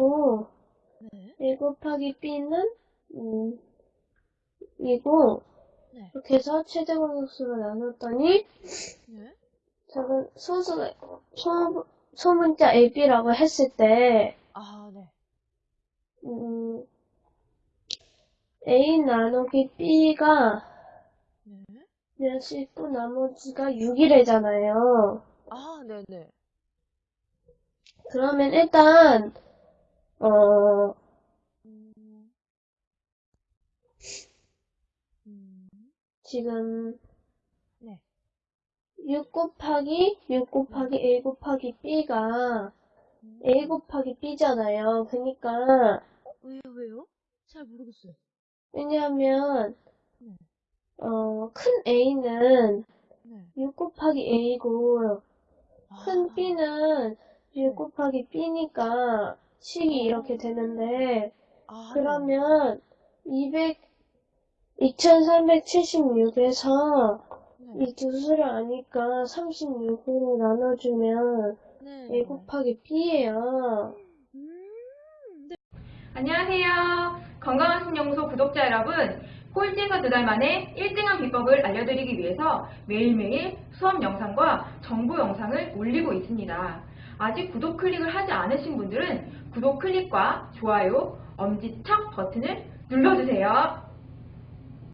A하고 네. A 곱하기 B는 음, 이고 네. 이렇게 해서 최대 공역수로 나눴더니 네. 저는 소수 소, 소문자 AB라고 했을 때 아, 네. 음, A 나누기 B가 네. 몇이 있고 나머지가 6이래잖아요. 아, 네네. 그러면 일단 어 음. 지금 네. 6 곱하기 6 곱하기 A 곱하기 B가 음. A 곱하기 B잖아요. 그러니까 왜요, 왜요? 잘 모르겠어요. 왜냐하면 네. 어, 큰 A는 네. 6 곱하기 A고 큰 아, B는 6 네. 곱하기 B니까 식이 이렇게 되는데 아, 그러면 200 2376에서 네. 이두 수를 아니까 36으로 나눠주면 네. A 곱하기 B예요. 음, 네. 안녕하세요. 건강한 신연구소 구독자 여러분. 꼴찌에서 두 달 만에 1등한 비법을 알려드리기 위해서 매일매일 수업 영상과 정보 영상을 올리고 있습니다. 아직 구독 클릭을 하지 않으신 분들은 구독 클릭과 좋아요, 엄지척 버튼을 눌러주세요.